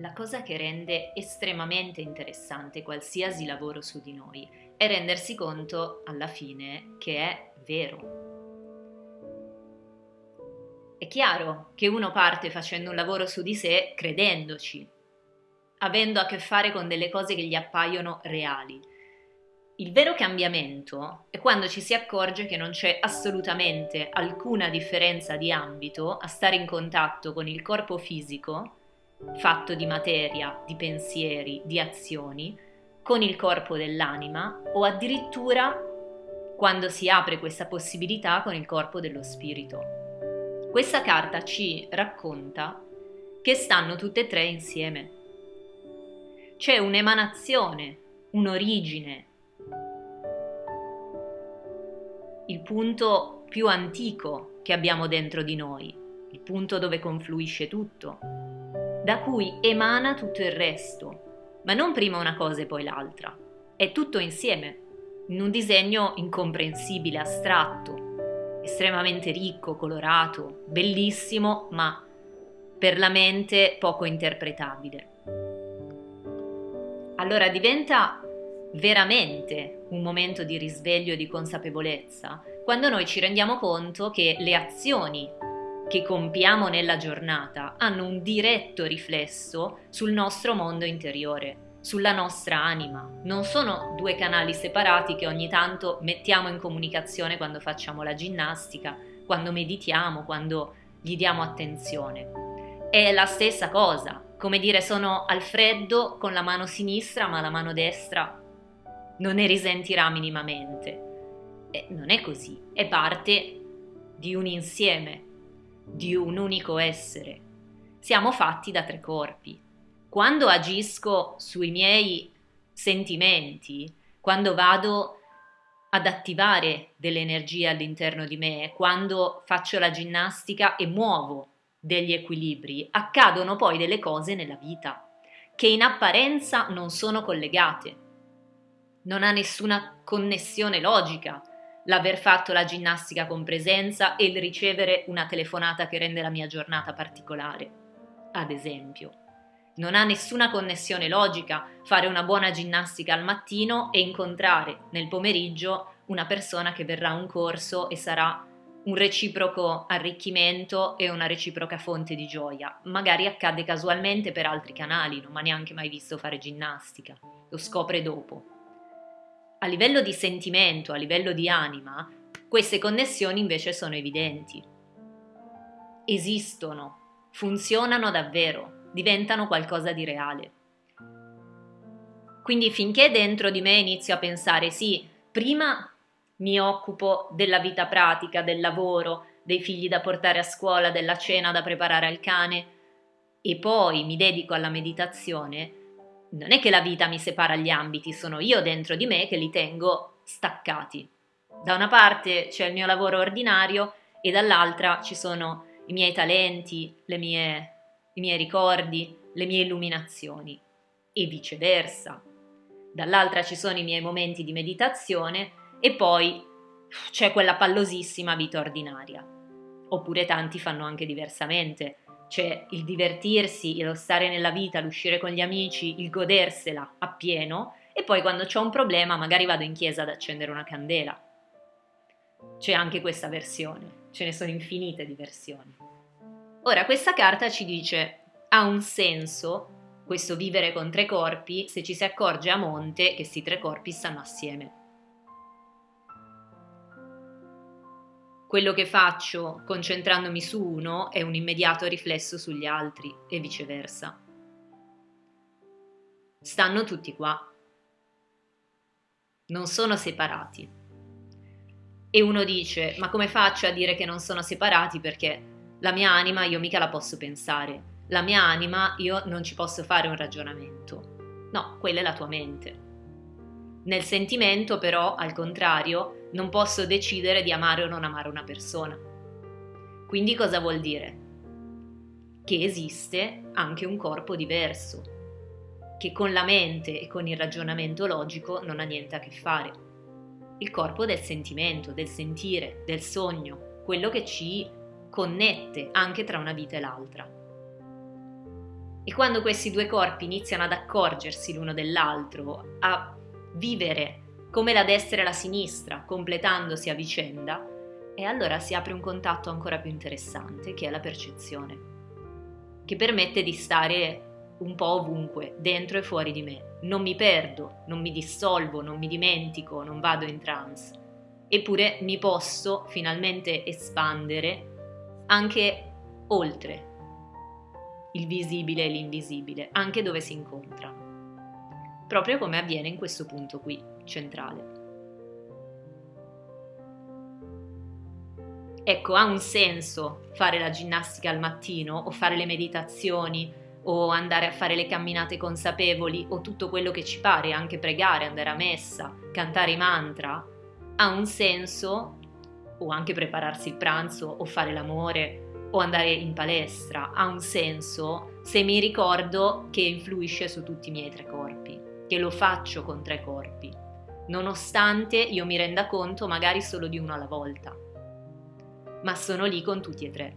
la cosa che rende estremamente interessante qualsiasi lavoro su di noi è rendersi conto alla fine che è vero. È chiaro che uno parte facendo un lavoro su di sé credendoci, avendo a che fare con delle cose che gli appaiono reali. Il vero cambiamento è quando ci si accorge che non c'è assolutamente alcuna differenza di ambito a stare in contatto con il corpo fisico fatto di materia, di pensieri, di azioni, con il corpo dell'anima o addirittura quando si apre questa possibilità con il corpo dello spirito. Questa carta ci racconta che stanno tutte e tre insieme. C'è un'emanazione, un'origine, il punto più antico che abbiamo dentro di noi, il punto dove confluisce tutto, da cui emana tutto il resto, ma non prima una cosa e poi l'altra. È tutto insieme, in un disegno incomprensibile, astratto, estremamente ricco, colorato, bellissimo, ma per la mente poco interpretabile. Allora diventa veramente un momento di risveglio e di consapevolezza quando noi ci rendiamo conto che le azioni che compiamo nella giornata hanno un diretto riflesso sul nostro mondo interiore, sulla nostra anima. Non sono due canali separati che ogni tanto mettiamo in comunicazione quando facciamo la ginnastica, quando meditiamo, quando gli diamo attenzione. È la stessa cosa, come dire sono al freddo con la mano sinistra ma la mano destra non ne risentirà minimamente. E non è così, è parte di un insieme di un unico essere. Siamo fatti da tre corpi. Quando agisco sui miei sentimenti, quando vado ad attivare delle energie all'interno di me, quando faccio la ginnastica e muovo degli equilibri, accadono poi delle cose nella vita che in apparenza non sono collegate. Non ha nessuna connessione logica l'aver fatto la ginnastica con presenza e il ricevere una telefonata che rende la mia giornata particolare, ad esempio. Non ha nessuna connessione logica fare una buona ginnastica al mattino e incontrare nel pomeriggio una persona che verrà a un corso e sarà un reciproco arricchimento e una reciproca fonte di gioia. Magari accade casualmente per altri canali, non mi ha neanche mai visto fare ginnastica, lo scopre dopo a livello di sentimento, a livello di anima, queste connessioni invece sono evidenti. Esistono, funzionano davvero, diventano qualcosa di reale. Quindi finché dentro di me inizio a pensare sì, prima mi occupo della vita pratica, del lavoro, dei figli da portare a scuola, della cena da preparare al cane e poi mi dedico alla meditazione, non è che la vita mi separa gli ambiti, sono io dentro di me che li tengo staccati. Da una parte c'è il mio lavoro ordinario e dall'altra ci sono i miei talenti, mie, i miei ricordi, le mie illuminazioni e viceversa. Dall'altra ci sono i miei momenti di meditazione e poi c'è quella pallosissima vita ordinaria. Oppure tanti fanno anche diversamente, cioè il divertirsi, lo stare nella vita, l'uscire con gli amici, il godersela appieno e poi quando c'è un problema magari vado in chiesa ad accendere una candela. C'è anche questa versione, ce ne sono infinite di versioni. Ora questa carta ci dice ha un senso questo vivere con tre corpi se ci si accorge a monte che questi tre corpi stanno assieme. Quello che faccio concentrandomi su uno è un immediato riflesso sugli altri e viceversa. Stanno tutti qua. Non sono separati. E uno dice, ma come faccio a dire che non sono separati perché la mia anima io mica la posso pensare, la mia anima io non ci posso fare un ragionamento. No, quella è la tua mente. Nel sentimento però, al contrario, non posso decidere di amare o non amare una persona. Quindi cosa vuol dire? Che esiste anche un corpo diverso, che con la mente e con il ragionamento logico non ha niente a che fare. Il corpo del sentimento, del sentire, del sogno, quello che ci connette anche tra una vita e l'altra. E quando questi due corpi iniziano ad accorgersi l'uno dell'altro, a vivere come la destra e la sinistra, completandosi a vicenda, e allora si apre un contatto ancora più interessante, che è la percezione, che permette di stare un po' ovunque, dentro e fuori di me. Non mi perdo, non mi dissolvo, non mi dimentico, non vado in trance. Eppure mi posso finalmente espandere anche oltre il visibile e l'invisibile, anche dove si incontrano. Proprio come avviene in questo punto qui, centrale. Ecco, ha un senso fare la ginnastica al mattino o fare le meditazioni o andare a fare le camminate consapevoli o tutto quello che ci pare, anche pregare, andare a messa, cantare i mantra, ha un senso o anche prepararsi il pranzo o fare l'amore o andare in palestra, ha un senso se mi ricordo che influisce su tutti i miei tre corpi, che lo faccio con tre corpi, nonostante io mi renda conto magari solo di uno alla volta, ma sono lì con tutti e tre.